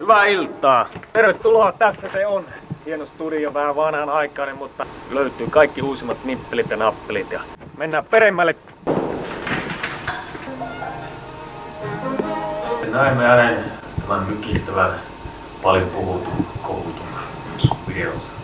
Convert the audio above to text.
Hyvää iltaa. Tervetuloa, tässä se on. Hieno studio, vähän vanhan aikainen, mutta löytyy kaikki uusimmat nippelit ja nappelit. Ja mennään peremmälle. Näemme hänen tämän mykistävän paljon puhutun, koulutun videossa.